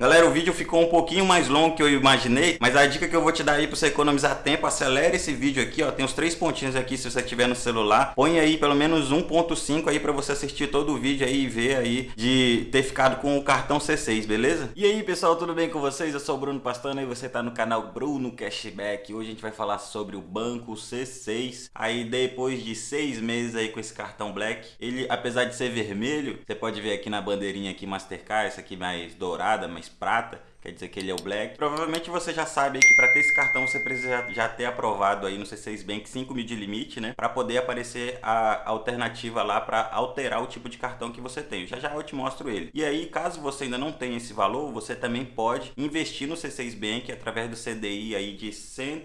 Galera, o vídeo ficou um pouquinho mais longo que eu imaginei, mas a dica que eu vou te dar aí para você economizar tempo, acelere esse vídeo aqui, ó, tem os três pontinhos aqui se você tiver no celular, põe aí pelo menos 1.5 aí para você assistir todo o vídeo aí e ver aí de ter ficado com o cartão C6, beleza? E aí pessoal, tudo bem com vocês? Eu sou o Bruno Pastano e você tá no canal Bruno Cashback. Hoje a gente vai falar sobre o banco C6, aí depois de seis meses aí com esse cartão Black, ele apesar de ser vermelho, você pode ver aqui na bandeirinha aqui Mastercard, essa aqui mais dourada, mais prata, quer dizer que ele é o Black. Provavelmente você já sabe que para ter esse cartão você precisa já ter aprovado aí no C6 Bank 5 mil de limite, né? Para poder aparecer a alternativa lá para alterar o tipo de cartão que você tem. Já já eu te mostro ele. E aí, caso você ainda não tenha esse valor, você também pode investir no C6 Bank através do CDI aí de 100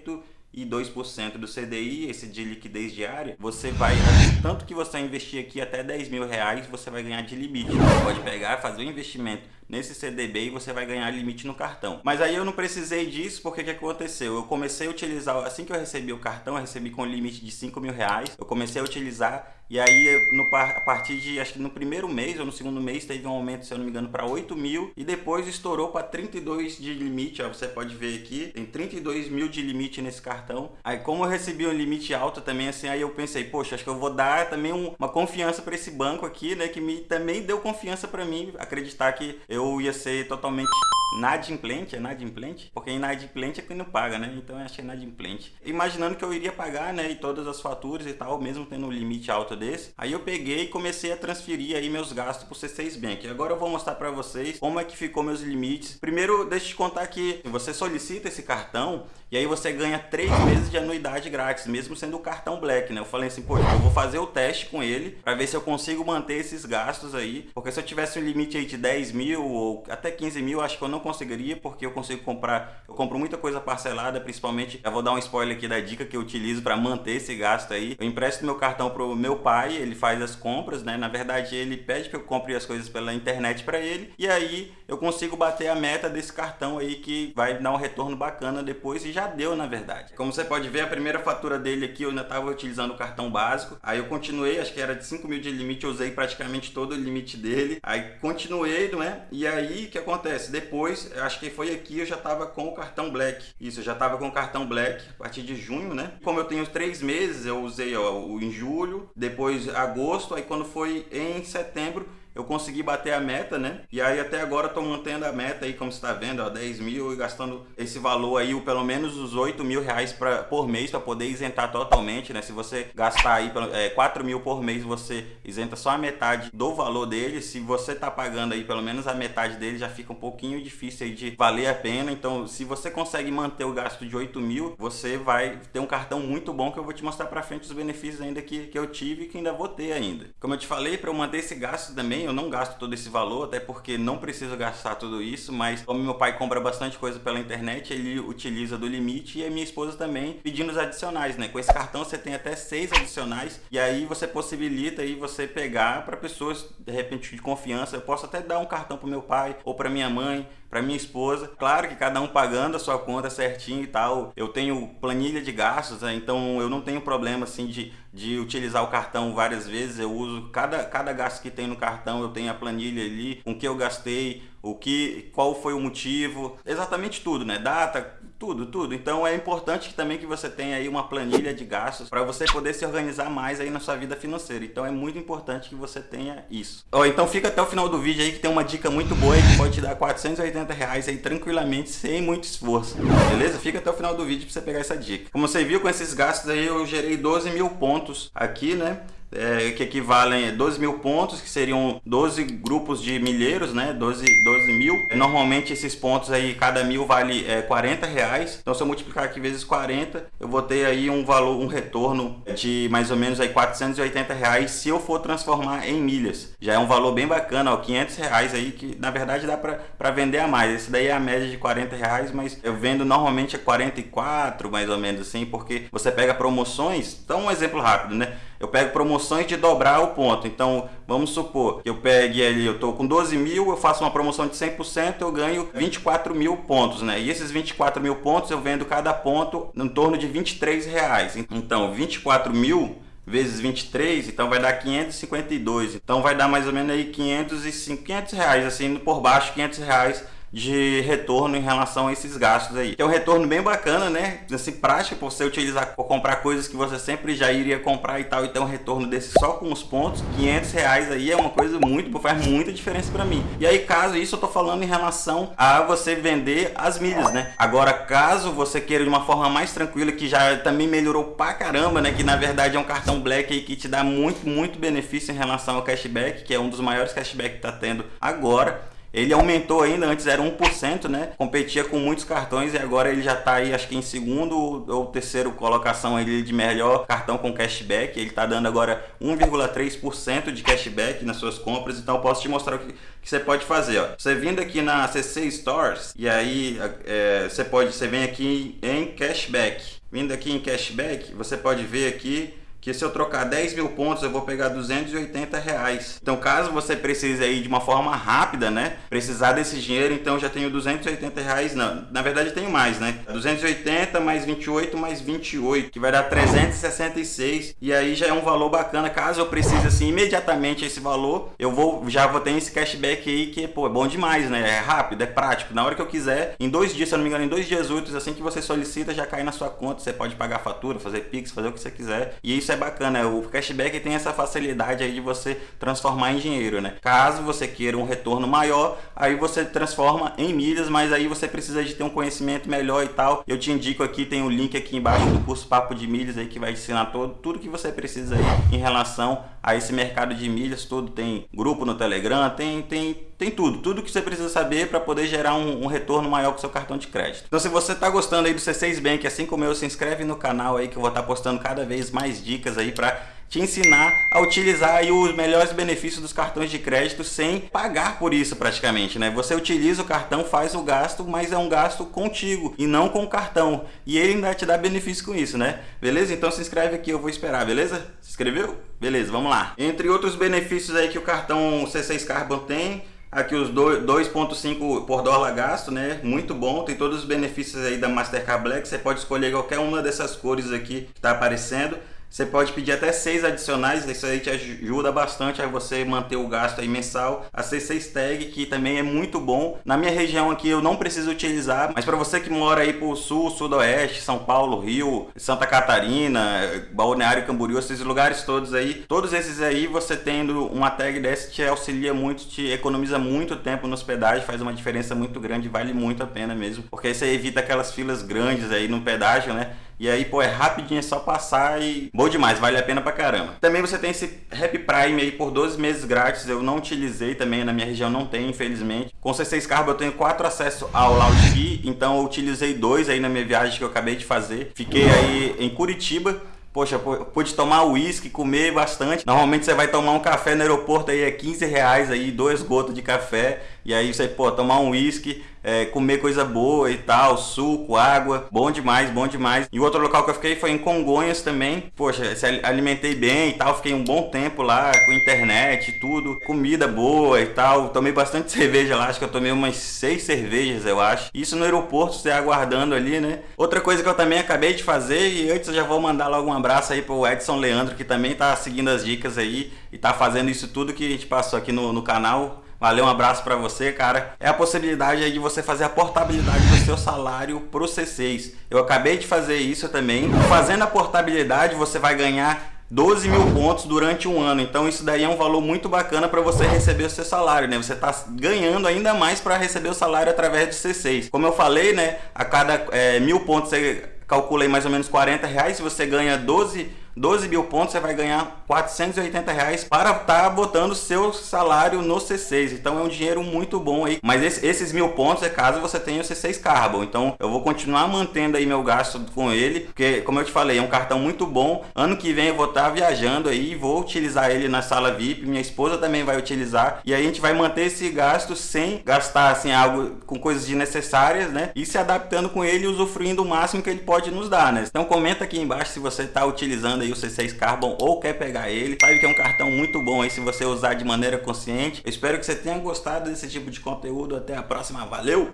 e 2% do CDI, esse de liquidez diária, você vai, tanto que você investir aqui até 10 mil reais, você vai ganhar de limite. Você pode pegar, fazer um investimento nesse CDB e você vai ganhar limite no cartão. Mas aí eu não precisei disso, porque que aconteceu? Eu comecei a utilizar, assim que eu recebi o cartão, eu recebi com limite de 5 mil reais, eu comecei a utilizar e aí, no, a partir de, acho que no primeiro mês ou no segundo mês, teve um aumento, se eu não me engano, para 8 mil. E depois estourou para 32 de limite, ó, você pode ver aqui. Tem 32 mil de limite nesse cartão. Aí, como eu recebi um limite alto também, assim, aí eu pensei, poxa, acho que eu vou dar também um, uma confiança para esse banco aqui, né? Que me, também deu confiança para mim, acreditar que eu ia ser totalmente inadimplente, é inadimplente? Porque inadimplente é quem não paga, né? Então eu achei inadimplente. Imaginando que eu iria pagar, né? E todas as faturas e tal, mesmo tendo um limite alto desse. Aí eu peguei e comecei a transferir aí meus gastos pro C6 Bank. Agora eu vou mostrar para vocês como é que ficou meus limites. Primeiro, deixa eu te contar que você solicita esse cartão e aí você ganha três meses de anuidade grátis, mesmo sendo o cartão Black, né? Eu falei assim, pô, eu vou fazer o teste com ele para ver se eu consigo manter esses gastos aí. Porque se eu tivesse um limite aí de 10 mil ou até 15 mil, acho que eu não conseguiria, porque eu consigo comprar, eu compro muita coisa parcelada, principalmente, eu vou dar um spoiler aqui da dica que eu utilizo para manter esse gasto aí. Eu empresto meu cartão pro meu pai, ele faz as compras, né? Na verdade, ele pede que eu compre as coisas pela internet para ele, e aí eu consigo bater a meta desse cartão aí que vai dar um retorno bacana depois e já deu, na verdade. Como você pode ver, a primeira fatura dele aqui eu ainda estava utilizando o cartão básico, aí eu continuei, acho que era de 5 mil de limite, eu usei praticamente todo o limite dele, aí continuei, não é? E aí, o que acontece? Depois acho que foi aqui, eu já estava com o cartão Black. Isso, eu já estava com o cartão Black a partir de junho, né? Como eu tenho três meses, eu usei ó, em julho, depois agosto, aí quando foi em setembro, eu consegui bater a meta, né? E aí até agora estou mantendo a meta aí, como você está vendo, ó, 10 mil e gastando esse valor aí, pelo menos os 8 mil reais pra, por mês para poder isentar totalmente, né? Se você gastar aí é, 4 mil por mês, você isenta só a metade do valor dele. Se você está pagando aí pelo menos a metade dele, já fica um pouquinho difícil aí de valer a pena. Então, se você consegue manter o gasto de 8 mil, você vai ter um cartão muito bom que eu vou te mostrar para frente os benefícios ainda que, que eu tive e que ainda vou ter ainda. Como eu te falei, para eu manter esse gasto também, eu não gasto todo esse valor, até porque não preciso gastar tudo isso, mas como meu pai compra bastante coisa pela internet, ele utiliza do limite e a minha esposa também pedindo os adicionais, né? Com esse cartão você tem até seis adicionais e aí você possibilita aí você pegar para pessoas de repente de confiança. Eu posso até dar um cartão para meu pai ou para minha mãe, para minha esposa. Claro que cada um pagando a sua conta certinho e tal. Eu tenho planilha de gastos, né? então eu não tenho problema assim de, de utilizar o cartão várias vezes. Eu uso cada, cada gasto que tem no cartão, eu tenho a planilha ali, com que eu gastei, o que, qual foi o motivo, exatamente tudo, né? Data, tudo, tudo. Então é importante também que você tenha aí uma planilha de gastos para você poder se organizar mais aí na sua vida financeira. Então é muito importante que você tenha isso. Então fica até o final do vídeo aí que tem uma dica muito boa aí que pode te dar 480 reais aí tranquilamente sem muito esforço. Beleza? Fica até o final do vídeo para você pegar essa dica. Como você viu com esses gastos aí eu gerei 12 mil pontos aqui, né? É, que equivalem a 12 mil pontos, que seriam 12 grupos de milheiros, né? 12, 12 mil. Normalmente esses pontos aí, cada mil vale é, 40 reais. Então se eu multiplicar aqui vezes 40, eu vou ter aí um valor, um retorno de mais ou menos aí 480 reais se eu for transformar em milhas. Já é um valor bem bacana, ó, 500 reais aí, que na verdade dá para vender a mais. Esse daí é a média de 40 reais, mas eu vendo normalmente a 44, mais ou menos assim, porque você pega promoções. Então um exemplo rápido, né? eu pego promoções de dobrar o ponto. Então, vamos supor que eu pegue ali, eu estou com 12 mil, eu faço uma promoção de 100%, eu ganho 24 mil pontos, né? E esses 24 mil pontos eu vendo cada ponto em torno de 23 reais. Então, 24 mil vezes 23, então vai dar 552. Então vai dar mais ou menos aí 505, 500 reais, assim, por baixo 500 reais de retorno em relação a esses gastos aí. É um retorno bem bacana, né? Assim, prático você utilizar para comprar coisas que você sempre já iria comprar e tal. Então, um retorno desse só com os pontos, 500 reais aí é uma coisa muito, faz muita diferença para mim. E aí, caso isso, eu tô falando em relação a você vender as milhas, né? Agora, caso você queira de uma forma mais tranquila, que já também melhorou pra caramba, né? Que na verdade é um cartão Black aí que te dá muito, muito benefício em relação ao cashback, que é um dos maiores cashback que tá tendo agora. Ele aumentou ainda, antes era 1%, né? Competia com muitos cartões e agora ele já está aí, acho que em segundo ou terceiro colocação ele de melhor cartão com cashback. Ele está dando agora 1,3% de cashback nas suas compras. Então posso te mostrar o que, que você pode fazer. Ó. Você vindo aqui na CC Stores e aí é, você pode, você vem aqui em cashback. Vindo aqui em cashback, você pode ver aqui que se eu trocar 10 mil pontos eu vou pegar 280 reais. Então caso você precise aí de uma forma rápida, né, precisar desse dinheiro, então já tenho 280 reais, não, na verdade tenho mais, né, 280 mais 28 mais 28, que vai dar 366 e aí já é um valor bacana, caso eu precise assim imediatamente esse valor, eu vou, já vou ter esse cashback aí que, pô, é bom demais, né, é rápido, é prático, na hora que eu quiser, em dois dias, se eu não me engano, em dois dias úteis, assim que você solicita, já cai na sua conta, você pode pagar fatura, fazer Pix, fazer o que você quiser, e isso é é bacana, o cashback tem essa facilidade aí de você transformar em dinheiro, né? Caso você queira um retorno maior, aí você transforma em milhas, mas aí você precisa de ter um conhecimento melhor e tal. Eu te indico aqui, tem o um link aqui embaixo do curso Papo de Milhas aí que vai ensinar todo, tudo que você precisa aí em relação a esse mercado de milhas, tudo tem grupo no Telegram, tem, tem, tem tudo, tudo que você precisa saber para poder gerar um, um, retorno maior com seu cartão de crédito. Então se você está gostando aí do C6 Bank, assim como eu, se inscreve no canal aí que eu vou estar tá postando cada vez mais dicas aí para te ensinar a utilizar aí os melhores benefícios dos cartões de crédito sem pagar por isso praticamente, né? Você utiliza o cartão, faz o gasto, mas é um gasto contigo e não com o cartão. E ele ainda te dá benefício com isso, né? Beleza? Então se inscreve aqui, eu vou esperar, beleza? Se inscreveu? Beleza, vamos lá. Entre outros benefícios aí que o cartão C6 Carbon tem, Aqui os 2.5 por dólar gasto, né? Muito bom, tem todos os benefícios aí da Mastercard Black. Você pode escolher qualquer uma dessas cores aqui que está aparecendo. Você pode pedir até seis adicionais, isso aí te ajuda bastante a você manter o gasto aí mensal. A C6 Tag, que também é muito bom. Na minha região aqui eu não preciso utilizar, mas para você que mora aí pro sul, sudoeste, São Paulo, Rio, Santa Catarina, Balneário Camboriú, esses lugares todos aí, todos esses aí você tendo uma tag dessa te auxilia muito, te economiza muito tempo no hospedagem, faz uma diferença muito grande, vale muito a pena mesmo, porque você evita aquelas filas grandes aí no pedágio, né? E aí, pô, é rapidinho, é só passar e bom demais, vale a pena pra caramba. Também você tem esse Happy Prime aí por 12 meses grátis, eu não utilizei também, na minha região não tem, infelizmente. Com C6 Carbo eu tenho quatro acessos ao Key, então eu utilizei dois aí na minha viagem que eu acabei de fazer. Fiquei aí em Curitiba, Poxa, pude tomar uísque, comer bastante. Normalmente você vai tomar um café no aeroporto aí é 15 reais aí, dois gotas de café. E aí você, pô, tomar um uísque, é, comer coisa boa e tal, suco, água, bom demais, bom demais. E o outro local que eu fiquei foi em Congonhas também. Poxa, se alimentei bem e tal, fiquei um bom tempo lá com internet e tudo, comida boa e tal. Tomei bastante cerveja lá, acho que eu tomei umas seis cervejas, eu acho. Isso no aeroporto, você aguardando ali, né? Outra coisa que eu também acabei de fazer e antes eu já vou mandar logo um abraço aí pro Edson Leandro, que também tá seguindo as dicas aí e tá fazendo isso tudo que a gente passou aqui no, no canal. Valeu, um abraço para você, cara. É a possibilidade de você fazer a portabilidade do seu salário pro C6. Eu acabei de fazer isso também. Fazendo a portabilidade, você vai ganhar 12 mil pontos durante um ano. Então isso daí é um valor muito bacana para você receber o seu salário, né? Você está ganhando ainda mais para receber o salário através do C6. Como eu falei, né? A cada é, mil pontos você calcula aí mais ou menos 40 reais. Se você ganha 12 12 mil pontos, você vai ganhar 480 reais para estar tá botando seu salário no C6. Então é um dinheiro muito bom aí. Mas esse, esses mil pontos é caso você tenha o C6 Carbon. Então eu vou continuar mantendo aí meu gasto com ele, porque como eu te falei, é um cartão muito bom. Ano que vem eu vou estar tá viajando aí vou utilizar ele na sala VIP. Minha esposa também vai utilizar. E aí a gente vai manter esse gasto sem gastar assim algo com coisas desnecessárias, né? E se adaptando com ele usufruindo o máximo que ele pode nos dar, né? Então comenta aqui embaixo se você está utilizando aí o C6 Carbon ou quer pegar ele. Sabe que é um cartão muito bom aí se você usar de maneira consciente. Eu espero que você tenha gostado desse tipo de conteúdo. Até a próxima. Valeu!